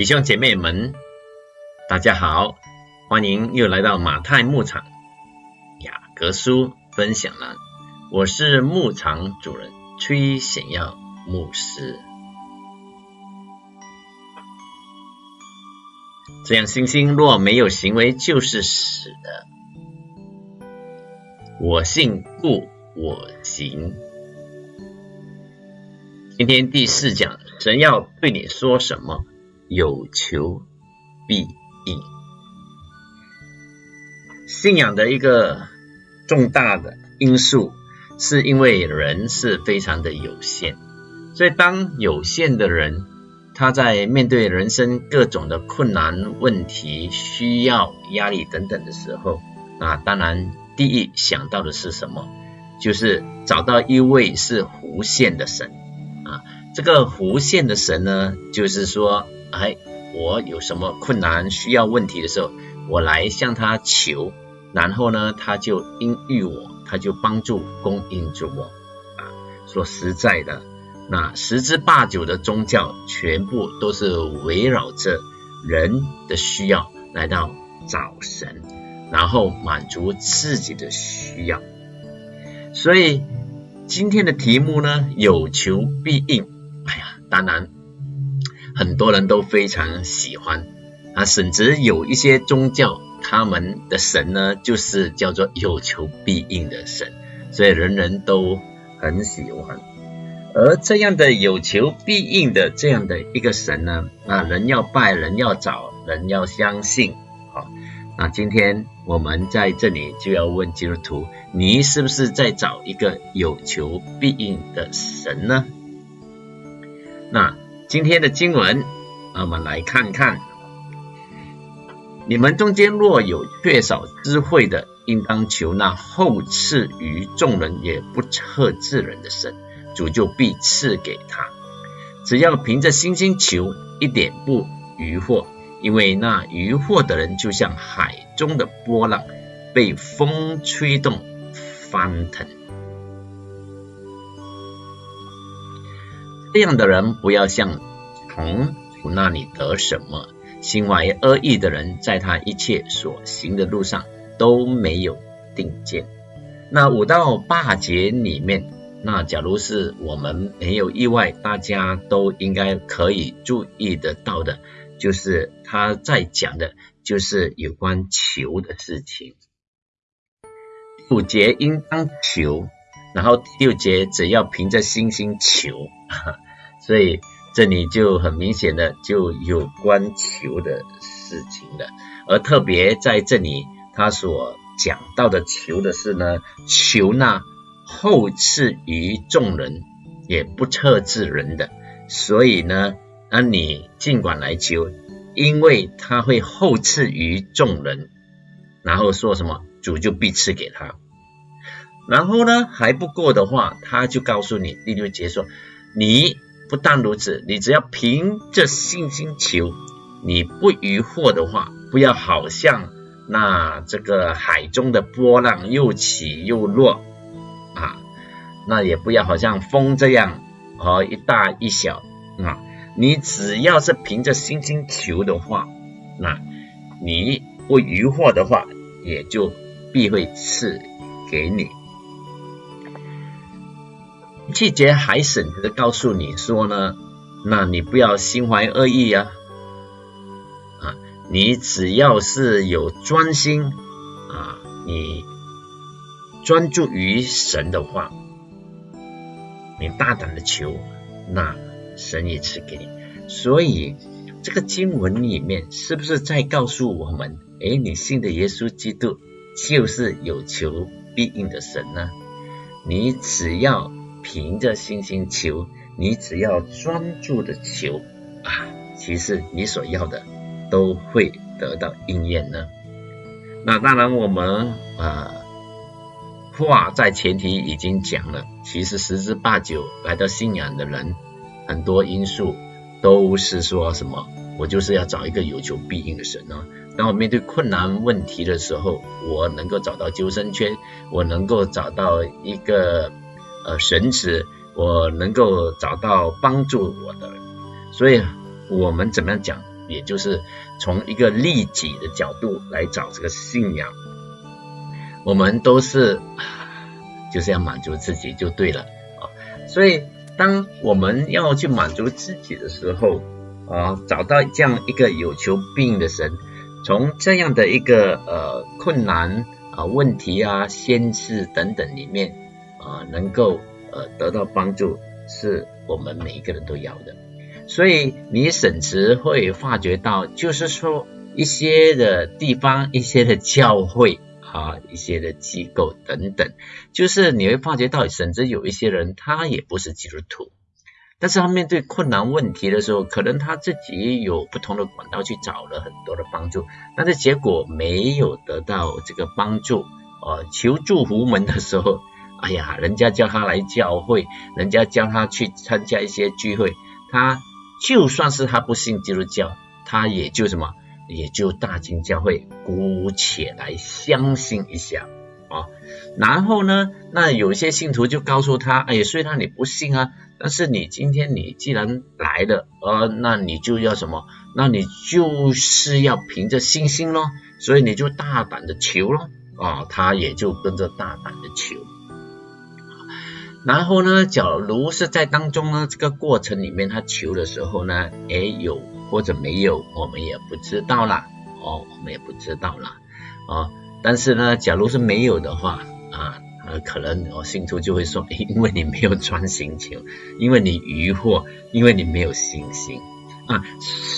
弟兄姐妹们，大家好，欢迎又来到马太牧场雅各书分享栏。我是牧场主人崔显耀牧师。这样，星星若没有行为，就是死的。我信，故我行。今天第四讲，神要对你说什么？有求必应。信仰的一个重大的因素，是因为人是非常的有限，所以当有限的人，他在面对人生各种的困难、问题、需要、压力等等的时候，那当然第一想到的是什么？就是找到一位是无限的神啊！这个无限的神呢，就是说。哎，我有什么困难需要问题的时候，我来向他求，然后呢，他就应遇我，他就帮助供应着我。啊，说实在的，那十之八九的宗教全部都是围绕着人的需要来到找神，然后满足自己的需要。所以今天的题目呢，有求必应。哎呀，当然。很多人都非常喜欢啊，甚至有一些宗教，他们的神呢，就是叫做有求必应的神，所以人人都很喜欢。而这样的有求必应的这样的一个神呢，啊，人要拜，人要找，人要相信。好，那今天我们在这里就要问基督徒：你是不是在找一个有求必应的神呢？那？今天的经文，我们来看看。你们中间若有缺少智慧的，应当求那后赐于众人也不测智人的神，主就必赐给他。只要凭着信心求，一点不疑惑，因为那疑惑的人就像海中的波浪，被风吹动翻腾。这样的人不要向从主那里得什么，心怀恶意的人，在他一切所行的路上都没有定见。那五到八节里面，那假如是我们没有意外，大家都应该可以注意得到的，就是他在讲的，就是有关求的事情。五节应当求。然后第六节只要凭着信心求，所以这里就很明显的就有关求的事情了。而特别在这里他所讲到的求的是呢，求那后赐于众人也不测之人的。所以呢，那你尽管来求，因为他会后赐于众人，然后说什么主就必赐给他。然后呢，还不够的话，他就告诉你第六节说：你不但如此，你只要凭着信心求，你不疑惑的话，不要好像那这个海中的波浪又起又落啊，那也不要好像风这样啊一大一小啊，你只要是凭着信心求的话，那你不疑惑的话，也就必会赐给你。季节还神的告诉你说呢，那你不要心怀恶意呀，啊，你只要是有专心啊，你专注于神的话，你大胆的求，那神也赐给你。所以这个经文里面是不是在告诉我们，哎，你信的耶稣基督就是有求必应的神呢？你只要。凭着信心求，你只要专注的求啊，其实你所要的都会得到应验呢。那当然，我们啊话在前提已经讲了，其实十之八九来到信仰的人，很多因素都是说什么，我就是要找一个有求必应的神呢。当我面对困难问题的时候，我能够找到救生圈，我能够找到一个。呃，神子，我能够找到帮助我的，所以我们怎么样讲？也就是从一个利己的角度来找这个信仰。我们都是就是要满足自己就对了啊。所以当我们要去满足自己的时候啊，找到这样一个有求必应的神，从这样的一个呃困难啊问题啊限制等等里面啊，能够呃得到帮助，是我们每一个人都要的。所以你审词会发觉到，就是说一些的地方，一些的教会啊，一些的机构等等，就是你会发觉到，甚至有一些人他也不是基督徒，但是他面对困难问题的时候，可能他自己有不同的管道去找了很多的帮助，但是结果没有得到这个帮助，呃，求助无门的时候，哎呀，人家叫他来教会，人家叫他去参加一些聚会，他。就算是他不信基督教，他也就什么，也就大金教会姑且来相信一下啊。然后呢，那有些信徒就告诉他，哎，虽然你不信啊，但是你今天你既然来了，呃，那你就要什么？那你就是要凭着信心咯，所以你就大胆的求咯，啊，他也就跟着大胆的求。然后呢，假如是在当中呢，这个过程里面他求的时候呢，哎有或者没有，我们也不知道啦，哦，我们也不知道啦，哦，但是呢，假如是没有的话，啊，可能我信徒就会说，因为你没有专心求，因为你疑惑，因为你没有信心啊，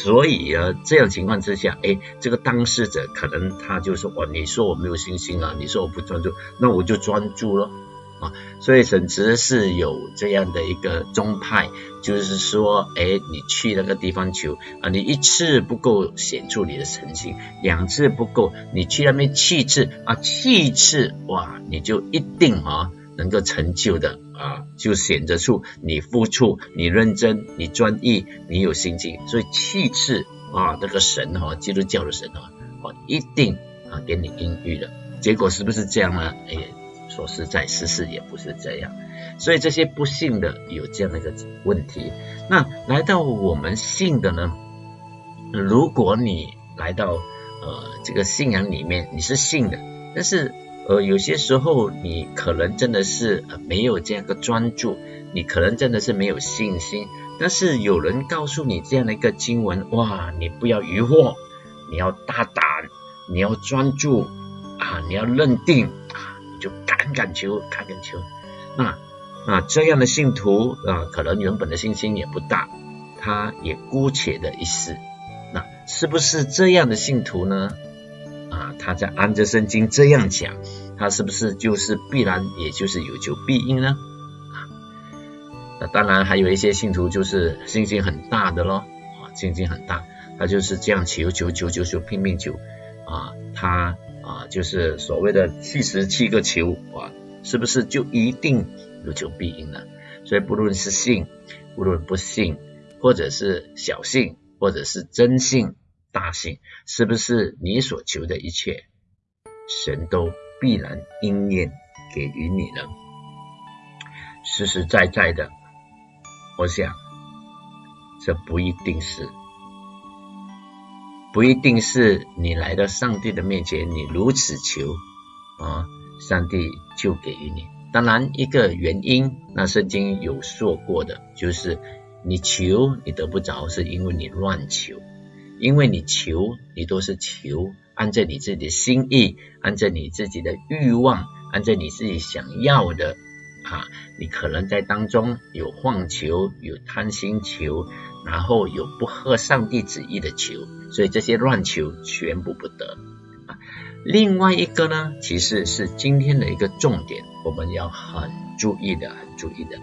所以啊，这样情况之下，哎，这个当事者可能他就说，哦，你说我没有信心啊，你说我不专注，那我就专注了。啊，所以神职是有这样的一个宗派，就是说，哎，你去那个地方求啊，你一次不够显出你的诚心，两次不够，你去那边七次啊，七次哇，你就一定啊能够成就的啊，就显得出你付出、你认真、你专一、你有心境，所以七次啊，那个神哈，基督教的神哈，哦，一定啊给你应允的，结果是不是这样呢？哎。说实在，事实也不是这样，所以这些不信的有这样的一个问题。那来到我们信的呢？如果你来到呃这个信仰里面，你是信的，但是呃有些时候你可能真的是没有这样一个专注，你可能真的是没有信心。但是有人告诉你这样的一个经文，哇，你不要疑惑，你要大胆，你要专注啊，你要认定。就敢敢求，敢敢求，那那这样的信徒啊，可能原本的信心也不大，他也姑且的一试，那是不是这样的信徒呢？啊，他在安哲圣经这样讲，他是不是就是必然，也就是有求必应呢？啊，那当然还有一些信徒就是信心很大的咯，啊，信心很大，他就是这样求求求求求拼命求，啊，他。就是所谓的七十七个球啊，是不是就一定有求必应呢？所以不论是信，不论不信，或者是小信，或者是真信、大信，是不是你所求的一切，神都必然应验给予你呢？实实在在的，我想这不一定是。不一定是你来到上帝的面前，你如此求啊，上帝就给予你。当然，一个原因，那圣经有说过的，就是你求你得不着，是因为你乱求，因为你求你都是求按照你自己的心意，按照你自己的欲望，按照你自己想要的啊，你可能在当中有妄求，有贪心求。然后有不合上帝旨意的求，所以这些乱求全部不得啊。另外一个呢，其实是今天的一个重点，我们要很注意的，很注意的，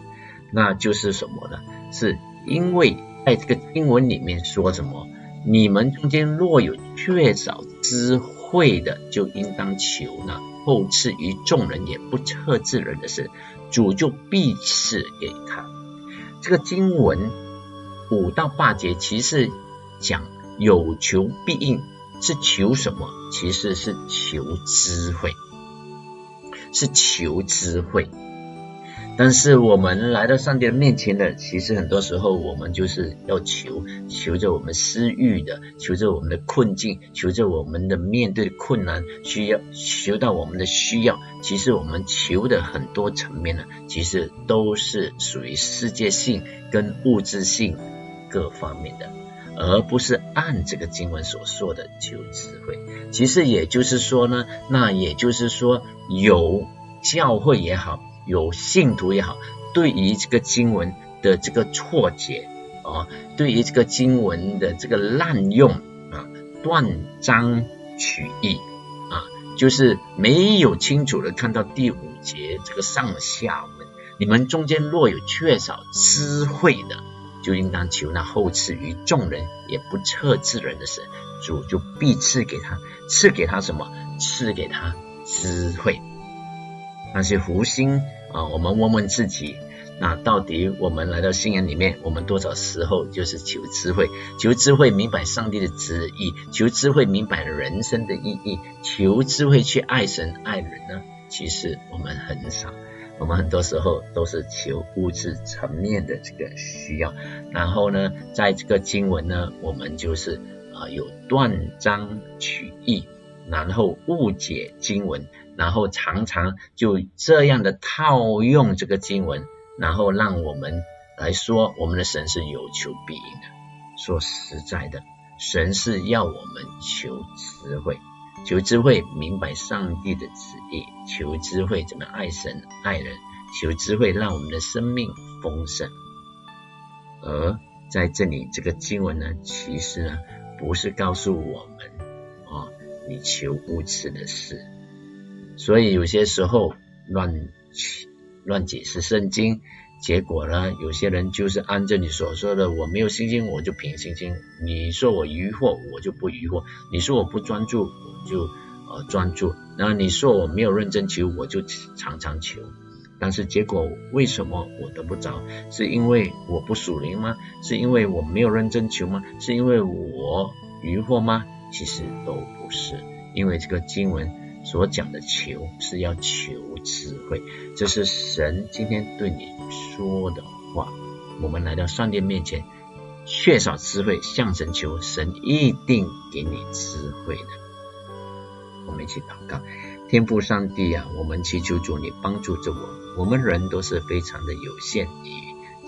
那就是什么呢？是因为在这个经文里面说什么？你们中间若有缺少智慧的，就应当求呢。后赐于众人也不测之人的事，主就必赐给他。这个经文。五到八节其实讲有求必应，是求什么？其实是求智慧，是求智慧。但是我们来到上帝的面前的，其实很多时候我们就是要求，求着我们私欲的，求着我们的困境，求着我们的面对困难需要，求到我们的需要。其实我们求的很多层面呢，其实都是属于世界性跟物质性各方面的，而不是按这个经文所说的求智慧。其实也就是说呢，那也就是说有教会也好。有信徒也好，对于这个经文的这个错解啊，对于这个经文的这个滥用啊，断章取义啊，就是没有清楚的看到第五节这个上下文。你们中间若有缺少智慧的，就应当求那后赐于众人也不测之人的神，主就必赐给他，赐给他什么？赐给他智慧。那些福星。啊，我们问问自己，那到底我们来到信仰里面，我们多少时候就是求智慧，求智慧明白上帝的旨意，求智慧明白人生的意义，求智慧去爱神爱人呢？其实我们很少，我们很多时候都是求物质层面的这个需要，然后呢，在这个经文呢，我们就是啊有断章取义，然后误解经文。然后常常就这样的套用这个经文，然后让我们来说，我们的神是有求必应的。说实在的，神是要我们求智慧，求智慧明白上帝的旨意，求智慧怎么爱神爱人，求智慧让我们的生命丰盛。而在这里，这个经文呢，其实呢，不是告诉我们啊，你求无耻的事。所以有些时候乱乱解释圣经，结果呢，有些人就是按照你所说的，我没有信心，我就凭信心；你说我疑惑，我就不疑惑；你说我不专注，我就呃专注；然后你说我没有认真求，我就常常求。但是结果为什么我得不着？是因为我不属灵吗？是因为我没有认真求吗？是因为我疑惑吗？其实都不是，因为这个经文。所讲的求是要求智慧，这是神今天对你说的话。我们来到上帝面前，缺少智慧，向神求，神一定给你智慧的。我们一起祷告，天父上帝啊，我们祈求主你帮助着我。我们人都是非常的有限。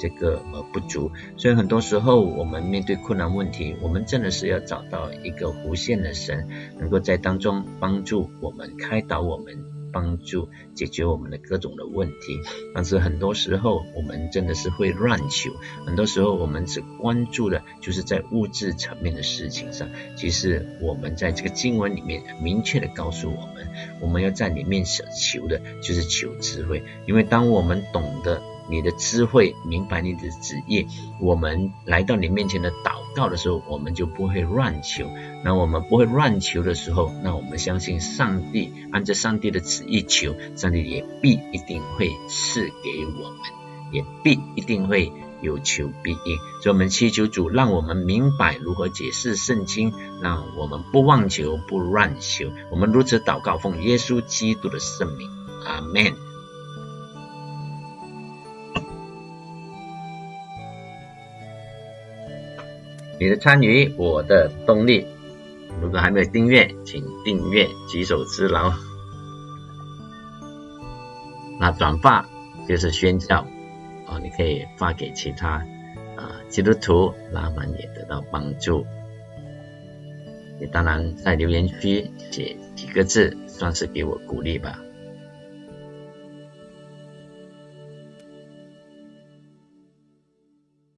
这个呃不足，所以很多时候我们面对困难问题，我们真的是要找到一个无限的神，能够在当中帮助我们、开导我们、帮助解决我们的各种的问题。但是很多时候我们真的是会乱求，很多时候我们只关注的就是在物质层面的事情上。其实我们在这个经文里面明确的告诉我们，我们要在里面所求的就是求智慧，因为当我们懂得。你的智慧，明白你的旨意，我们来到你面前的祷告的时候，我们就不会乱求。那我们不会乱求的时候，那我们相信上帝，按照上帝的旨意求，上帝也必一定会赐给我们，也必一定会有求必应。所以，我们祈求主，让我们明白如何解释圣经，让我们不妄求，不乱求。我们如此祷告，奉耶稣基督的圣名，阿门。你的参与，我的动力。如果还没有订阅，请订阅，举手之劳。那转发就是宣教啊，你可以发给其他啊基督徒，他们也得到帮助。你当然在留言区写几个字，算是给我鼓励吧。